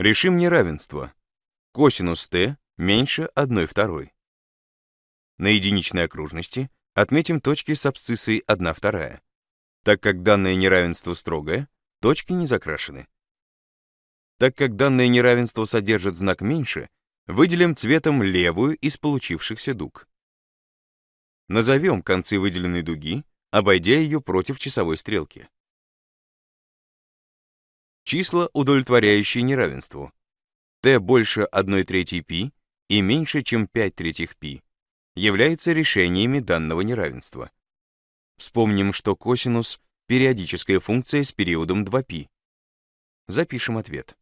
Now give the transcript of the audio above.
Решим неравенство. Косинус t меньше 1 второй. На единичной окружности отметим точки с абсциссой 1 вторая. Так как данное неравенство строгое, точки не закрашены. Так как данное неравенство содержит знак меньше, выделим цветом левую из получившихся дуг. Назовем концы выделенной дуги, обойдя ее против часовой стрелки Числа, удовлетворяющие неравенству. t больше 1 третьей π и меньше, чем 5 третьих π, являются решениями данного неравенства. Вспомним, что косинус — периодическая функция с периодом 2π. Запишем ответ.